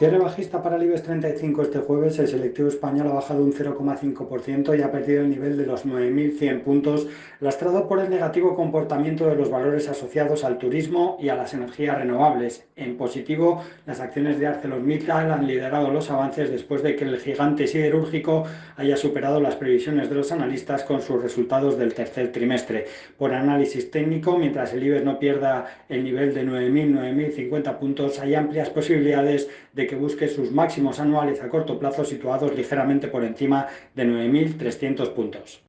Cierre bajista para el IBEX 35 este jueves, el selectivo español ha bajado un 0,5% y ha perdido el nivel de los 9.100 puntos, lastrado por el negativo comportamiento de los valores asociados al turismo y a las energías renovables. En positivo, las acciones de ArcelorMittal han liderado los avances después de que el gigante siderúrgico haya superado las previsiones de los analistas con sus resultados del tercer trimestre. Por análisis técnico, mientras el IBEX no pierda el nivel de 9.000-9.050 puntos, hay amplias posibilidades de que busque sus máximos anuales a corto plazo situados ligeramente por encima de 9.300 puntos.